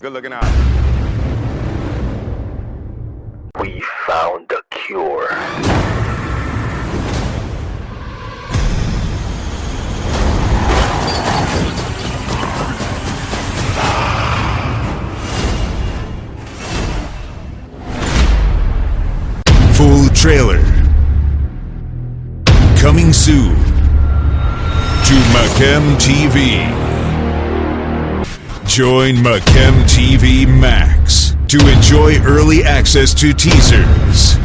Good looking out. We found the cure. Full trailer. Coming soon to Macam TV. Join Macam TV Max to enjoy early access to teasers,